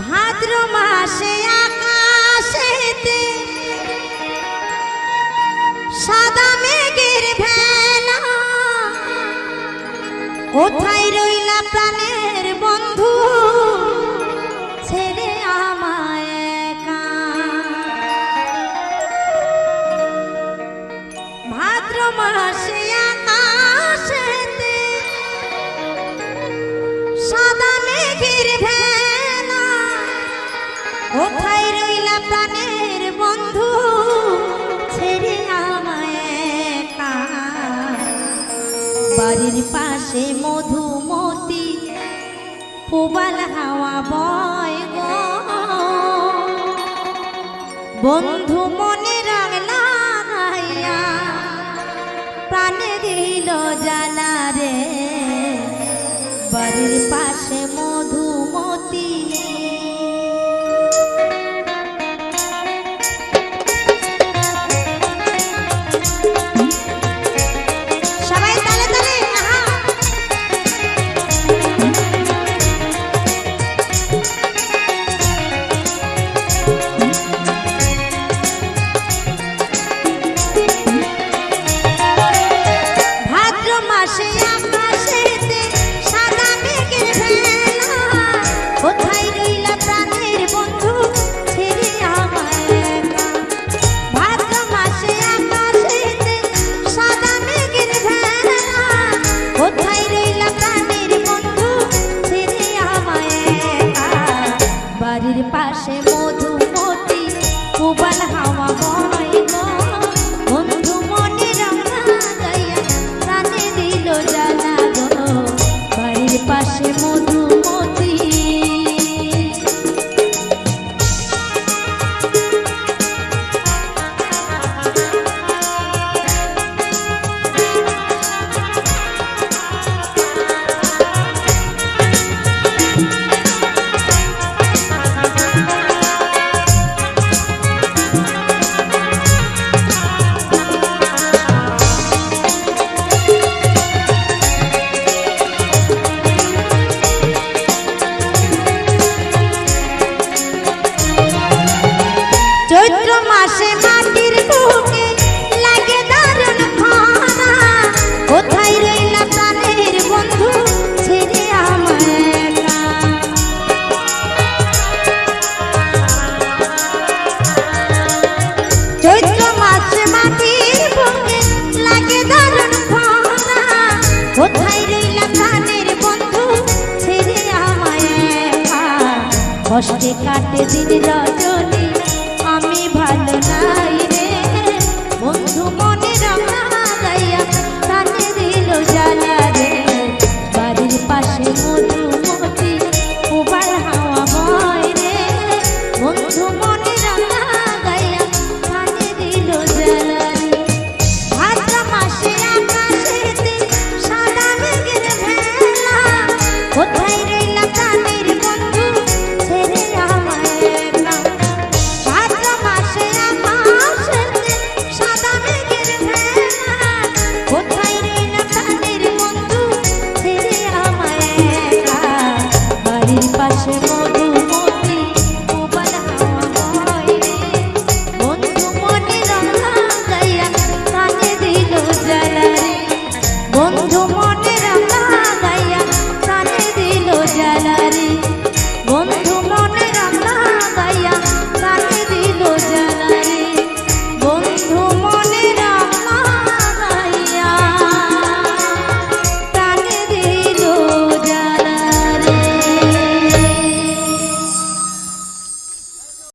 ভাদ্র মাসে আকাশেতে সাদা মেঘের ভেলা। কোথায় রইলা প্রাণের রইলা প্রাণের বন্ধু, ছেড়ে আমায় বাড়ির পাশে মধুমতি পুবাল হাওয়া বয় গো। বন্ধু মনে রাগ লাগাইয়া প্রাণে দিল জানা রে। বাড়ির পাশে মধুমতি বাড়ির পাশে মধুমতি উবাল হাওয়া চৈত্র মাসে মাটির বুকে লাগে দারুণ খরা কোথায় রইলা প্রাণের বন্ধু ছেড়ে একা? চৈত্র মাসে মাটির বুকে লাগে দারুণ কোথায় রইলা প্রাণের বন্ধু ছেড়ে আমায় কষ্টে কাটে দিন রজনী saçım